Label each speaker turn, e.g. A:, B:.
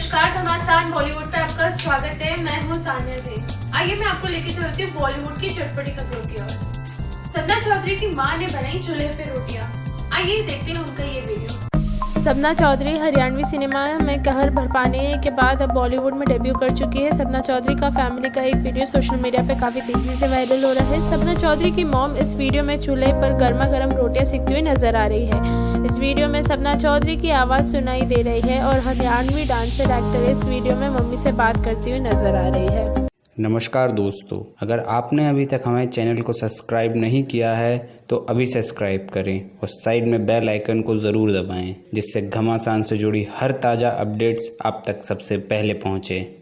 A: नमस्कार घमासान बॉलीवुड पे आपका स्वागत है। मैं हूँ सानिया जी। आइए मैं आपको लेके चलती हूँ बॉलीवुड की चटपटी खबरों की ओर। सपना चौधरी की माँ ने बनाई चूल्हे पे रोटियाँ। आइए देखते हैं उनका ये वीडियो
B: सपना चौधरी, हरियाणवी सिनेमा में कहर भरपाने के बाद अब बॉलीवुड में डेब्यू कर चुकी है। सपना चौधरी का फैमिली का एक वीडियो सोशल मीडिया पर काफ़ी तेज़ी से वायरल हो रहा है। सपना चौधरी की मॉम इस वीडियो में चूल्हे पर गर्मा गर्म रोटियाँ सीखती हुई नज़र आ रही है। इस वीडियो में सपना चौधरी की आवाज़ सुनाई दे रही है और हरियाणवी डांसर, एक्टर इस वीडियो में मम्मी से बात करती हुई नज़र आ रही है।
C: नमस्कार दोस्तों, अगर आपने अभी तक हमारे चैनल को सब्सक्राइब नहीं किया है तो अभी सब्सक्राइब करें और साइड में बेल आइकन को ज़रूर दबाएँ, जिससे घमासान से जुड़ी हर ताज़ा अपडेट्स आप तक सबसे पहले पहुँचें।